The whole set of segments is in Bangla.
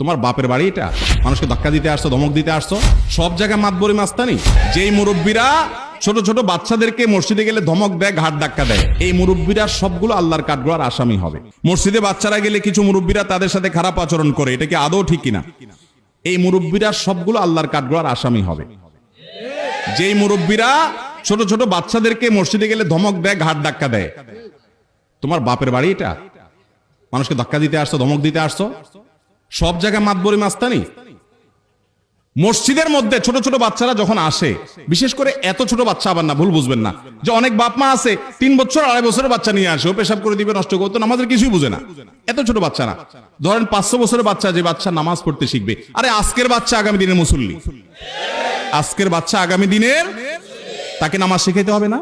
তোমার বাপের বাড়ি এটা? মানুষকে ধাক্কা দিতে আসছো, ধমক দিতে আসছো? সব জায়গায় মাতবরি মাস্তানি। যেই মুরব্বীরা ছোট ছোট বাচ্চাদেরকে মসজিদে গেলে ধমক দেয়, ঘাট ধাক্কা দেয়, এই মুরব্বীরা সবগুলো আল্লাহর কাঠগড়ার আসামি হবে। মসজিদে বাচ্চারা গেলে কিছু মুরব্বীরা তাদের সাথে খারাপ আচরণ করে, এটা কি আদৌ ঠিক কিনা? এই মুরব্বীরা সবগুলো আল্লাহর কাঠগড়ার আসামি হবে। যেই মুরব্বীরা ছোট ছোট বাচ্চাদেরকে মসজিদে গেলে ধমক দেয়, ঘাট ধাক্কা দেয়, তোমার বাপের বাড়ি এটা? মানুষকে ধাক্কা দিতে আসছো, ধমক দিতে আসছো? সব জায়গায় মাতবরি মাস্তানি? মসজিদের মধ্যে ছোট ছোট বাচ্চারা যখন আসে, বিশেষ করে এত ছোট বাচ্চা আবার না, ভুল বুঝবেন না, যে অনেক বাপ মা আছে, তিন বছর, আড়াই বছরের বাচ্চা নিয়ে আসে, ও পেশাব করে দিবে, নষ্ট করতো নামাজের কিছুই বুঝে না। এত ছোট বাচ্চা না। ধরেন পাঁচশো বছরের বাচ্চা যে বাচ্চা নামাজ পড়তে শিখবে। আরে আজকের বাচ্চা আগামী দিনের মুসল্লি। আজকের বাচ্চা আগামী দিনের, তাকে নামাজ শিখাইতে হবে না?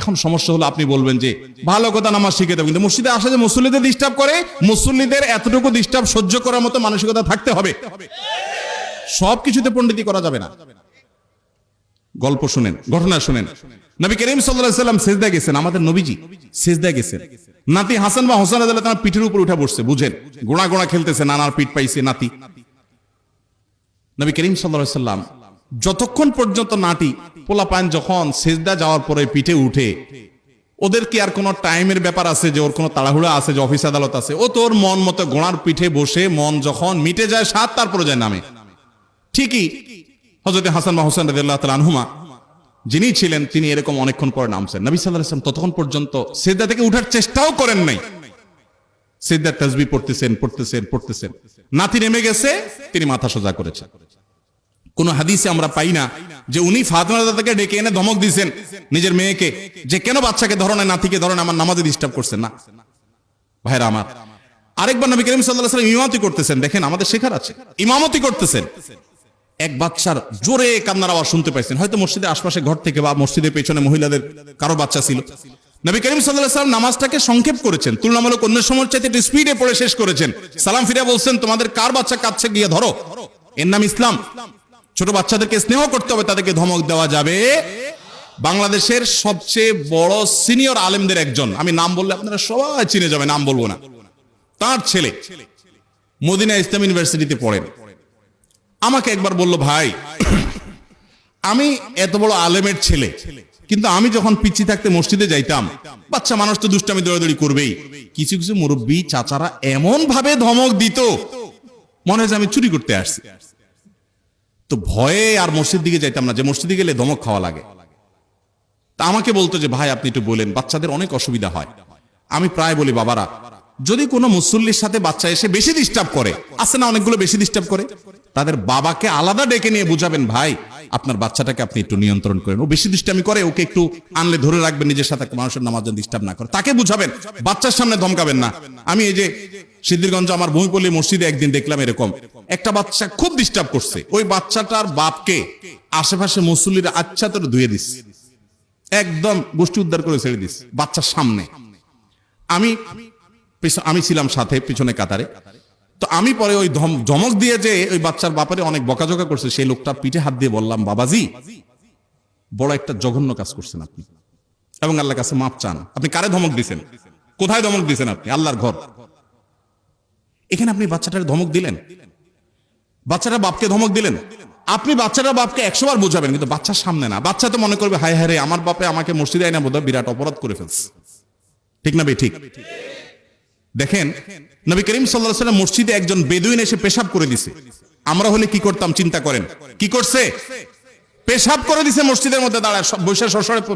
এখন সমস্যা হলো আপনি বলবেন যে, ভালো কথা নামাজ শিখে দেবেন কিন্তু মসজিদে আসা যে মুসল্লিদের ডিস্টার্ব করে, মুসল্লিদের এতটুকু ডিস্টার্ব সহ্য করার মতো মানসিকতা থাকতে হবে। সব কিছুতে পণ্ডিতি করা যাবে না। গল্প শুনেন, ঘটনা শুনেন। নবী করিম সাল্লাম সেজদা গেছেন, আমাদের নবীজি সেজদা গেছেন। নাতি হাসান বা হোসেন তার পিঠের উপর উঠে বসছে, বুঝেন? গোড়া গোড়া খেলতেছে, নানার পিঠ পাইছে নাতি। নবী করিম সাল্লাল্লাহু সাল্লাম যতক্ষণ পর্যন্ত নাটি পোলা পান যখন সেজদা যাওয়ার পরে পিঠে উঠে, ওদের কি আর কোনো টাইমের ব্যাপার আছে যে ওর কোনো তাড়াহুড়া আছে, যে অফিস আদালত আছে? ও তোর মন মতো গোড়ার পিঠে বসে মন যখন মিটে যায়, সাত তারপরে যায় নামে। ঠিকই হজরত হাসান বা হোসেন রাদিয়াল্লাহু তাআলা আনহুমা, যিনি ছিলেন, তিনি এরকম অনেকক্ষণ পরে নামছেন। নবী সাল্লাল্লাহু আলাইহি ওয়াসাল্লাম ততক্ষণ পর্যন্ত সেজদা থেকে উঠার চেষ্টাও করেন নাই। সেজদার তাসবিহ পড়তেছেন পড়তেছেন পড়তেছেন। নাতি নেমে গেছে, তিনি মাথা সোজা করেছেন। কোন হাদিসে আমরা পাই না যে উনি ফাতেমা দাদাকে ডেকে এনে ধমক দিয়েছেন নিজের মেয়েকে যে কেন বাচ্চাকে ধরো না, নাতিকে ধরো না, আমার নামাজে ডিস্টার্ব করছেন না। ভাইরা আমার, আরেকবার নবী করিম সাল্লাল্লাহু আলাইহি ওয়াসাল্লাম ইমামতি করতেছেন, দেখেন আমাদের শেখার আছে। ইমামতি করতেছেন। এক বাচ্চার জোরে কান্নার আওয়াজ শুনতে পাইছেন। হয়তো মসজিদের আশপাশে ঘর থেকে বা মসজিদের পেছনে মহিলাদের কারও বাচ্চা ছিল। নবী করিম সাল্লাল্লাহু আলাইহি ওয়াসাল্লাম নামাজটাকে সংক্ষেপ করেছেন। তুলনামূলক অন্য সময়ের চাইতে একটু স্পিডে পড়ে শেষ করেছেন। সালাম ফিরে বলছেন, তোমাদের কার বাচ্চা কাচ্ছে গিয়ে ধরো? এর নাম ইসলাম। ছোট বাচ্চাদেরকে স্নেহ করতে হবে, তাদেরকে ধমক দেওয়া যাবে। বাংলাদেশের সবচেয়ে বড় সিনিয়র আলেমদের একজন। আমি নাম বললে আপনারা সবাই চিনে যাবে নাম বলব না। তার ছেলে মদিনা ইসলাম ইউনিভার্সিটিতে পড়েন। আমাকে একবার বলল, ভাই, আমি এত বড় আলেমের ছেলে, কিন্তু আমি যখন পিচ্ছি থাকতে মসজিদে যাইতাম, বাচ্চা মানুষ তো দুষ্টামি দৌড়াদৌড়ি করবেই। কিছু কিছু মুরব্বী চাচারা এমন ভাবে ধমক দিত, মনে হয় আমি চুরি করতে আসছি। তো ভয়ে আর মসজিদ দিকে যাইতাম না, যে মসজিদে গেলে ধমক খাওয়া লাগে। তা আমাকে বলতো যে, ভাই, আপনি একটু বলেন, বাচ্চাদের অনেক অসুবিধা হয়। আমি প্রায় বলি, বাবারা, যদি কোনো মুসল্লির সাথে বাচ্চা এসে বেশি ডিস্টার্ব করে, আছে না অনেকগুলো বেশি ডিস্টার্ব করে? তাদের বাবাকে আলাদা ডেকে নিয়ে বুঝাবেন, ভাই আপনার বাচ্চাটাকে আপনি একটু নিয়ন্ত্রণ করেন। ও বেশি দুষ্টামি করে, ওকে একটু আনলে ধরে রাখবেন, নিজের সাথে মানুষের নামাজ ডিস্টার্ব না করে। তাকে বুঝাবেন, বাচ্চার সামনে ধমকাবেন না। আমি এই যে সিদ্ধিরগঞ্জ, আমার ভূমিপল্লী মসজিদে একদিন দেখলাম এরকম। একটা বাচ্চা খুব ডিস্টার্ব করছে। ওই বাচ্চাটার বাপকে আশেপাশে মুসল্লিরা আচ্ছা তোর ধুয়ে দিস। একদম গোষ্ঠী উদ্ধার করে ছেড়ে দিস, বাচ্চার সামনে। আমি আমি ছিলাম সাথে, পিছনে কাতারে। তো আমি পরে ওই ধম- ধমক দিয়ে যে ওই বাচ্চার বাপারে অনেক বকাঝকা করছে, সেই লোকটা পিঠে হাত দিয়ে বললাম, বাবাজি, বড় একটা জঘন্য কাজ করছেন আপনি এবং আল্লাহর কাছে মাপ চান। আপনি কারে ধমক দিছেন? কোথায় ধমক দিছেন আপনি? আল্লাহর ঘর। এখানে আপনি বাচ্চাটার ধমক দিলেন? বাচ্চাটা বাপকে ধমক দিলেন? আপনি বাচ্চাটা বাপকে একশো বার বোঝাবেন, কিন্তু বাচ্চার সামনে না। বাচ্চা তো মনে করবে, হায় হায় রে, আমার বাপে আমাকে মসজিদে আইনা বোধহয় বিরাট অপরাধ করে ফেলছে। ঠিক না বে ঠিক। দেখেন, নবী করিম সাল্লাহ সাল্লাম মসজিদে একজন বেদুইন এসে পেশাব করে দিছে। আমরা হলে কি করতাম, চিন্তা করেন। কি করছে? পেশাব করে দিছে মসজিদের মধ্যে দাঁড়ায় বৈশাখ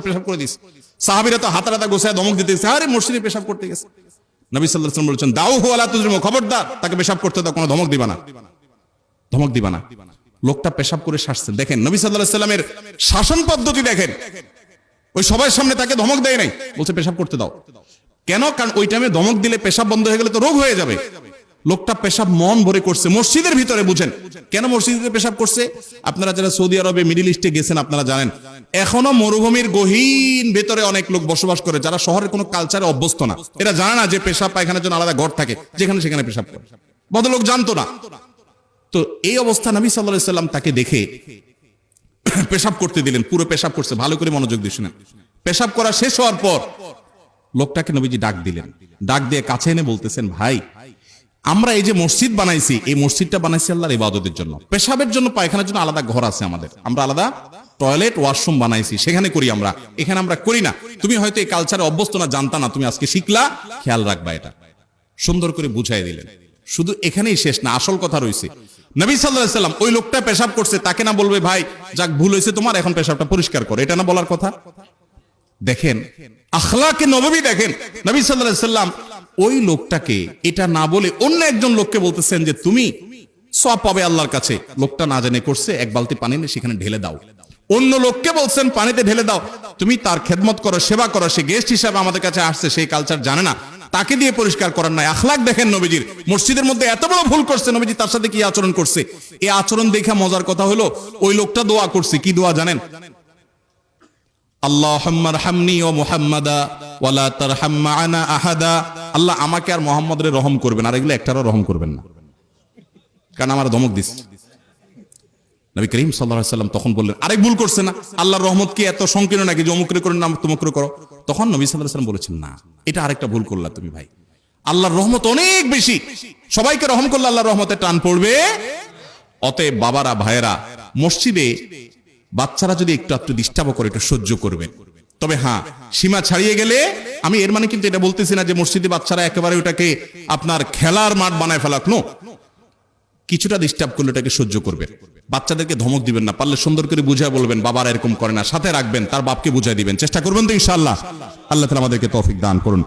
পেশাব করে দিছে। সাহাবিরা তো হাতা হাতা গোসায় দমক আরে মসজিদে পেশাব করতে গেছে। নবী সাল্লাহ সাল্লাম বলছেন, দাও খবরদার, তাকে পেশাব করতে দাও, কোনো ধমক দিবা না। ধমক দিবা না। লোকটা পেশাব করে শাসছেন দেখেন, নবী সাল্লাহ সাল্লামের শাসন পদ্ধতি দেখেন। ওই সবার সামনে তাকে ধমক দেয় নাই, বলছে, পেশাব করতে দাও। কেন? কারণ ওই টাইমে ধমক দিলে পেশাব বন্ধ হয়ে গেলে তো রোগ হয়ে যাবে। লোকটা পেশাব মন ভরে করছে। মসজিদের ভিতরে বুঝেন। কেন মসজিদে পেশাব করছে? আপনারা যারা সৌদি আরবে, মিডিল ইস্টে গেছেন, আপনারা জানেন। এখনও মরুভূমির গহীন ভেতরে অনেক লোক বসবাস করে, যারা শহরের কোনো কালচারে অভ্যস্ত না। এরা জানে না যে পেশাব পায়খানার জন্য আলাদা ঘর থাকে, যেখানে সেখানে পেশাব করে। ভদ্রলোক জানতো না। তো এই অবস্থা নবী সাল্লাহ সাল্লাম তাকে দেখে পেশাব করতে দিলেন, পুরো পেশাব করছে। ভালো করে মনোযোগ দিয়ে শুনেন। পেশাব করা শেষ হওয়ার পর লোকটাকে নবীজি ডাক দিলেন। ডাক দিয়ে কাছে এনে বলতেছেন, ভাই, আমরা এই যে মসজিদ বানাইছি, এই মসজিদটা বানাইছি আল্লাহর ইবাদতের জন্য। পেশাবের জন্য, পায়খানার জন্য আলাদা ঘর আছে আমাদের। আমরা আলাদা টয়লেট, ওয়াশরুম বানাইছি, সেখানে করি আমরা। এখানে আমরা করি না। তুমি হয়তো এই কালচারে অভ্যস্ত না, জানতা না, তুমি আজকে শিখলা। খেয়াল রাখবা এটা। সুন্দর করে বুঝাই দিলেন। শুধু এখানেই শেষ না, আসল কথা রয়েছে নবী সাল্লাম ওই লোকটা পেশাব করছে, তাকে না বলবে, ভাই, যাক ভুল হয়েছে তোমার, এখন পেশাবটা পরিষ্কার করো। এটা না বলার কথা? দেখেন, আখলাকে নবী দেখেন। নবী সাল্লাম ওই লোকটাকে, এটা না বলে অন্য একজন লোককে বলতেছেন যে, তুমি সব পাবে আল্লাহর কাছে। লোকটা না জেনে করছে, এক বালতি পানি নিয়ে সেখানে ঢেলে দাও। অন্য লোককে বলছেন, পানিতে ঢেলে দাও। তুমি তার খেদমত করো, সেবা করো, সে গেস্ট হিসাবে আমাদের কাছে আসছে, সেই কালচার জানে না। তাকে দিয়ে পরিষ্কার করার নাই। আখলাক দেখেন নবীজির। মসজিদের মধ্যে এত বড় ভুল করছে, নবীজি তার সাথে কি আচরণ করছে? এই আচরণ দেখা মজার কথা হলো, ওই লোকটা দোয়া করছে। কি দোয়া জানেন? আল্লাহুম্মা রহামনি ও মুহাম্মাদা ওয়ালা তারহাম মা'ানা আহাদা। আল্লাহ আমাকে আর মোহাম্মদের রহম করবেন, আর এগুলো একটারও রহম করবেন না। কারণ আমার ধমক দিস নবী করিম সাল্লাল্লাহু সাল্লাম তখন বললেন, আরেক ভুল করছে না? আল্লাহর রহমত কি এত সংকীর্ণ নাকি যে অমুকরে করে নাম তুমুকরে করো? তখন নবী আলাইহি সাল্লাম বলেছেন, না, এটা আরেকটা ভুল করলা তুমি ভাই। আল্লাহর রহমত অনেক বেশি। সবাইকে রহম করলে আল্লাহর রহমতে টান পড়বে। অতএব বাবারা, ভাইয়েরা, মসজিদে বাচ্চারা যদি একটু একটু ডিস্টার্ব করে, একটু সহ্য করবে। তবে হ্যাঁ সীমা ছাড়িয়ে গেলে, আমি এর মানে কিন্তু এটা বলতেছি না যে মসজিদে বাচ্চারা একেবারে ওটাকে আপনার খেলার মাঠ বানায় ফেলাক, নো। কিছুটা ডিস্টার্ব করলে ওটাকে সহ্য করবে। বাচ্চাদেরকে ধমক দিবেন না, পারলে সুন্দর করে বুঝায় বলবেন, বাবার এরকম করে না। সাথে রাখবেন, তার বাপকে বুঝাই দিবেন। চেষ্টা করবেন তো ইনশাআল্লাহ। আল্লাহ তালা আমাদেরকে তৌফিক দান করুন।